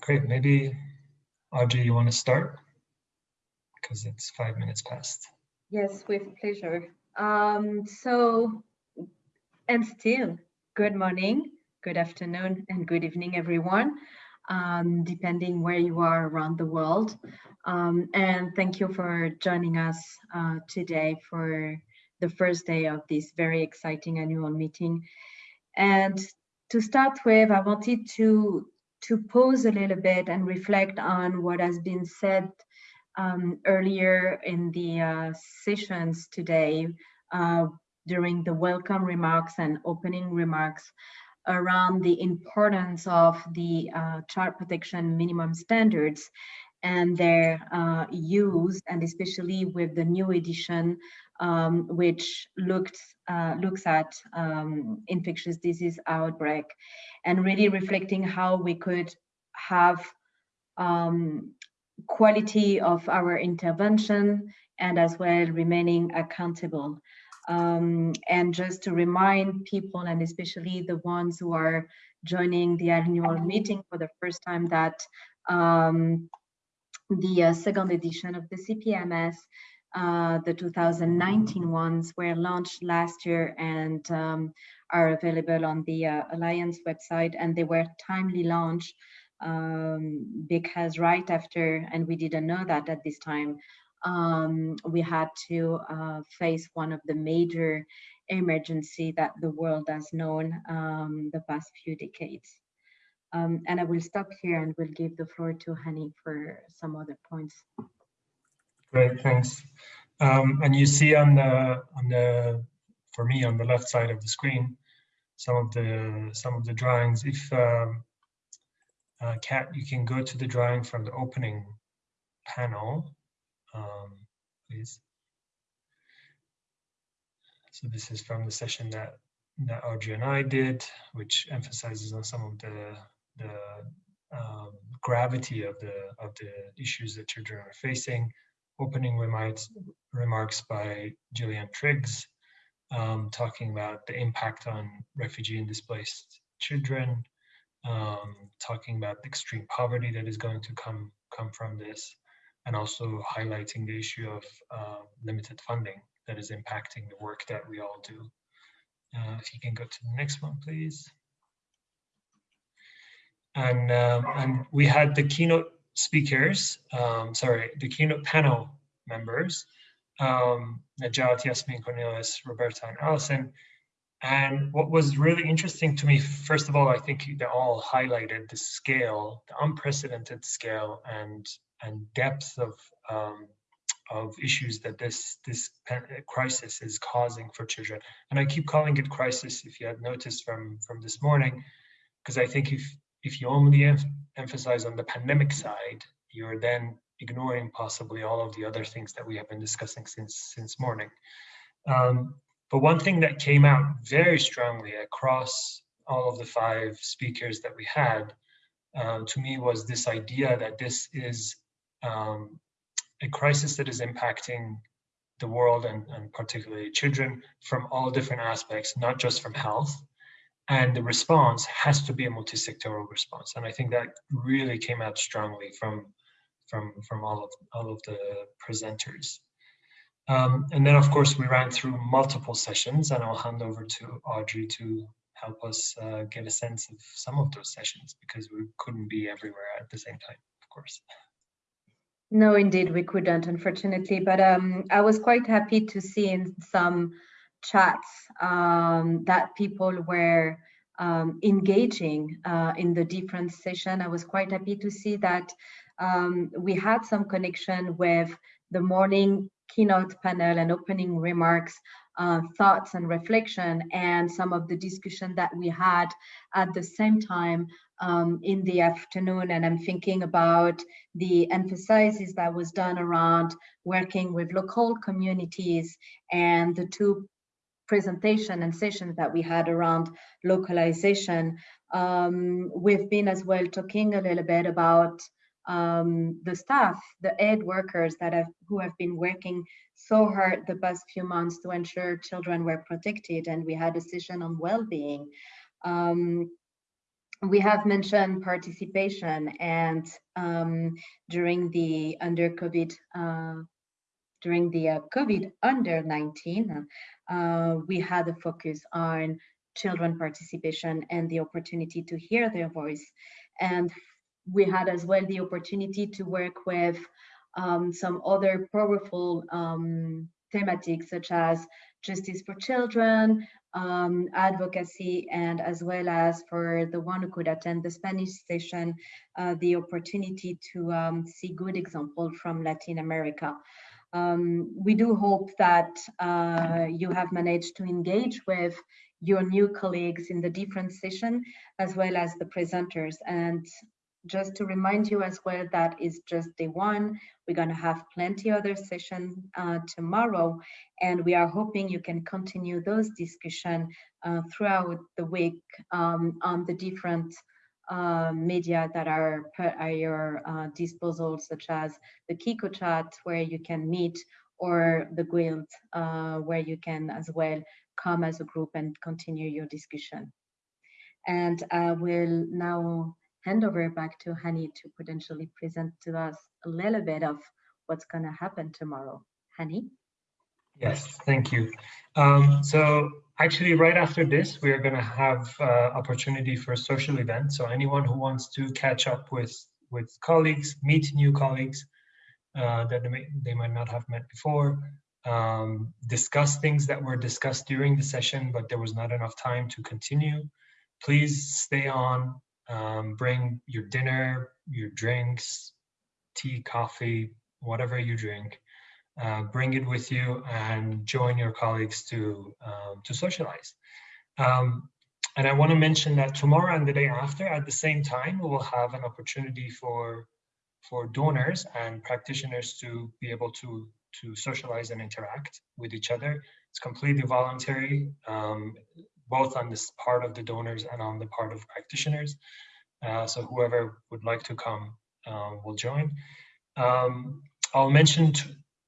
Great. Maybe Audrey, you want to start? Because it's five minutes past. Yes, with pleasure. Um, so, and still, good morning, good afternoon, and good evening, everyone, um, depending where you are around the world. Um, and thank you for joining us uh, today for the first day of this very exciting annual meeting. And to start with, I wanted to, to pause a little bit and reflect on what has been said um, earlier in the uh, sessions today uh, during the welcome remarks and opening remarks around the importance of the uh, child protection minimum standards and their uh, use, and especially with the new edition, um, which looked uh, looks at um, infectious disease outbreak, and really reflecting how we could have um, quality of our intervention and as well remaining accountable. Um, and just to remind people, and especially the ones who are joining the annual meeting for the first time, that um, the uh, second edition of the CPMS, uh, the 2019 ones were launched last year and um, are available on the uh, Alliance website and they were timely launched um, because right after, and we didn't know that at this time, um, we had to uh, face one of the major emergency that the world has known um, the past few decades. Um, and I will stop here and will give the floor to Hani for some other points. Great, thanks. Um, and you see on the on the for me on the left side of the screen some of the some of the drawings. If um, uh, Kat, you can go to the drawing from the opening panel, um, please. So this is from the session that that Audrey and I did, which emphasizes on some of the the um, gravity of the of the issues that children are facing. Opening remarks remarks by Gillian Triggs, um, talking about the impact on refugee and displaced children, um, talking about the extreme poverty that is going to come come from this, and also highlighting the issue of uh, limited funding that is impacting the work that we all do. Uh, if you can go to the next one, please. And um, and we had the keynote speakers, um, sorry, the keynote panel members, um, Najat, Yasmin, Cornelius, Roberta, and Allison, and what was really interesting to me, first of all, I think they all highlighted the scale, the unprecedented scale and and depth of um, of issues that this this crisis is causing for children. And I keep calling it crisis, if you had noticed from from this morning, because I think if if you only em emphasize on the pandemic side, you're then ignoring possibly all of the other things that we have been discussing since since morning. Um, but one thing that came out very strongly across all of the five speakers that we had, uh, to me, was this idea that this is um, a crisis that is impacting the world and, and particularly children from all different aspects, not just from health. And the response has to be a multi-sectoral response. And I think that really came out strongly from, from, from all, of, all of the presenters. Um, and then, of course, we ran through multiple sessions, and I'll hand over to Audrey to help us uh, get a sense of some of those sessions because we couldn't be everywhere at the same time, of course. No, indeed, we couldn't, unfortunately. But um, I was quite happy to see in some chats um, that people were um, engaging uh, in the different session. I was quite happy to see that um, we had some connection with the morning keynote panel and opening remarks, uh, thoughts and reflection, and some of the discussion that we had at the same time um, in the afternoon. And I'm thinking about the emphasis that was done around working with local communities and the two presentation and sessions that we had around localization. Um, we've been as well talking a little bit about um, the staff, the aid workers that have who have been working so hard the past few months to ensure children were protected, and we had a session on well-being. Um, we have mentioned participation and um, during the under COVID, uh, during the uh, COVID under 19, uh, we had a focus on children participation and the opportunity to hear their voice. And we had as well the opportunity to work with um, some other powerful um, thematics such as justice for children, um, advocacy, and as well as for the one who could attend the Spanish session, uh, the opportunity to um, see good example from Latin America. Um, we do hope that uh, you have managed to engage with your new colleagues in the different session, as well as the presenters. And just to remind you as well, that is just day one. We're going to have plenty other session uh, tomorrow, and we are hoping you can continue those discussion uh, throughout the week um, on the different uh, media that are at your uh, disposal, such as the QiqoChat, where you can meet, or the guild, uh, where you can as well come as a group and continue your discussion. And I will now hand over back to Hani to potentially present to us a little bit of what's going to happen tomorrow. Hani? Yes, thank you. Um, so actually right after this, we're going to have uh, opportunity for a social event. So anyone who wants to catch up with, with colleagues, meet new colleagues uh, that they, may, they might not have met before, um, discuss things that were discussed during the session, but there was not enough time to continue, please stay on, um, bring your dinner, your drinks, tea, coffee, whatever you drink. Uh, bring it with you and join your colleagues to um, to socialize. Um, and I want to mention that tomorrow and the day after, at the same time, we will have an opportunity for for donors and practitioners to be able to to socialize and interact with each other. It's completely voluntary. Um, both on this part of the donors and on the part of practitioners. Uh, so whoever would like to come uh, will join. Um, I'll mention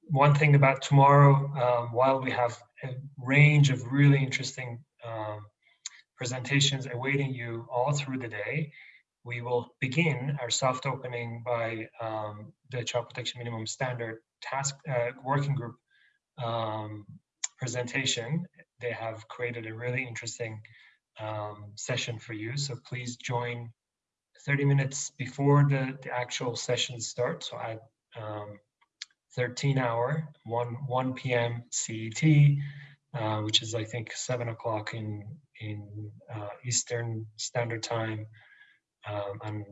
one thing about tomorrow, um, while we have a range of really interesting um, presentations awaiting you all through the day, we will begin our soft opening by um, the Child Protection Minimum Standard Task uh, Working Group um, presentation they have created a really interesting um, session for you. So please join 30 minutes before the, the actual session starts. So I um, 13 hour, 1, 1 p.m. CET, uh, which is I think 7 o'clock in, in uh, Eastern Standard Time um, and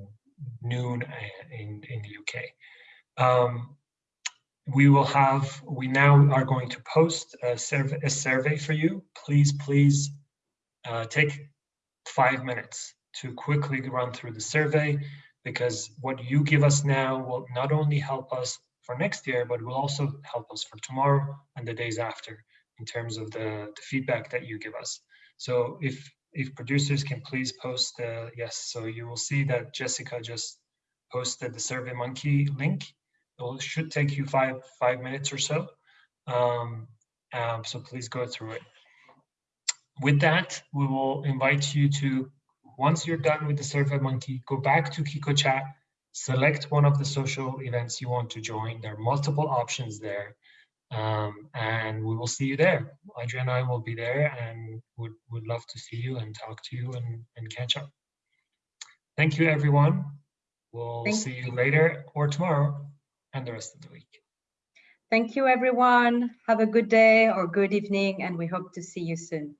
noon in, in the UK. Um, we will have, we now are going to post a survey, a survey for you. Please, please uh, take five minutes to quickly run through the survey because what you give us now will not only help us for next year, but will also help us for tomorrow and the days after in terms of the, the feedback that you give us. So if if producers can please post, uh, yes, so you will see that Jessica just posted the Survey Monkey link it should take you five five minutes or so. Um, um, so please go through it. With that, we will invite you to, once you're done with the Survey Monkey, go back to QiqoChat, select one of the social events you want to join. There are multiple options there. Um, and we will see you there. Adria and I will be there and would, would love to see you and talk to you and, and catch up. Thank you, everyone. We'll Thank see you later or tomorrow and the rest of the week. Thank you, everyone. Have a good day or good evening, and we hope to see you soon.